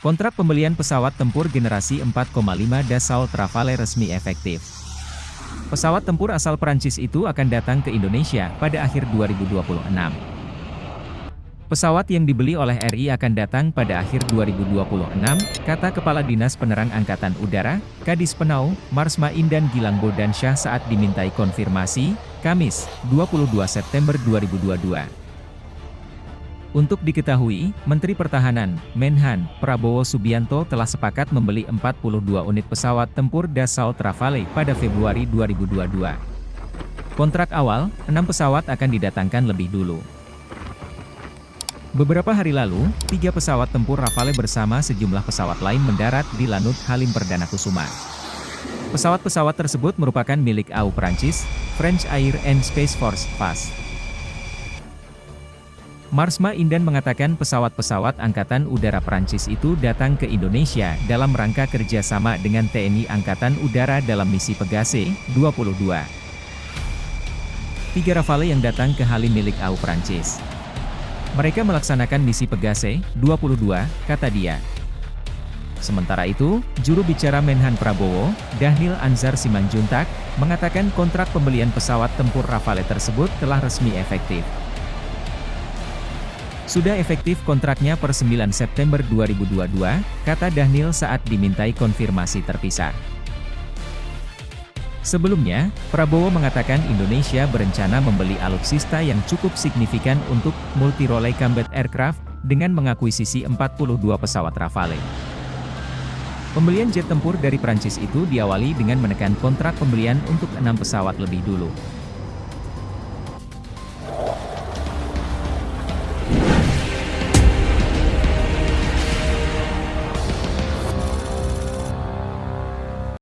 Kontrak pembelian pesawat tempur generasi 4,5 Dassault Rafale resmi efektif. Pesawat tempur asal Perancis itu akan datang ke Indonesia pada akhir 2026. Pesawat yang dibeli oleh RI akan datang pada akhir 2026, kata Kepala Dinas Penerang Angkatan Udara, Kadis Penau, Marsma Indan Gilang Bodansyah saat dimintai konfirmasi, Kamis, 22 September 2022. Untuk diketahui, Menteri Pertahanan, Menhan, Prabowo Subianto telah sepakat membeli 42 unit pesawat tempur Dassault Rafale pada Februari 2022. Kontrak awal, 6 pesawat akan didatangkan lebih dulu. Beberapa hari lalu, tiga pesawat tempur Rafale bersama sejumlah pesawat lain mendarat di Lanut Halim Perdana Kusuma. Pesawat-pesawat tersebut merupakan milik AU Prancis, French Air and Space Force, FAS. Marsma Indan mengatakan pesawat-pesawat Angkatan Udara Prancis itu datang ke Indonesia dalam rangka kerjasama dengan TNI Angkatan Udara dalam misi Pegase 22. Tiga Rafale yang datang ke Halim milik AU Prancis. Mereka melaksanakan misi Pegase 22, kata dia. Sementara itu, juru bicara Menhan Prabowo, Dhanil Anzar Simanjuntak, mengatakan kontrak pembelian pesawat tempur Rafale tersebut telah resmi efektif. Sudah efektif kontraknya per 9 September 2022, kata Dhanil saat dimintai konfirmasi terpisah. Sebelumnya, Prabowo mengatakan Indonesia berencana membeli alutsista yang cukup signifikan untuk multi-role combat aircraft, dengan mengakuisisi 42 pesawat Rafale. Pembelian jet tempur dari Prancis itu diawali dengan menekan kontrak pembelian untuk enam pesawat lebih dulu.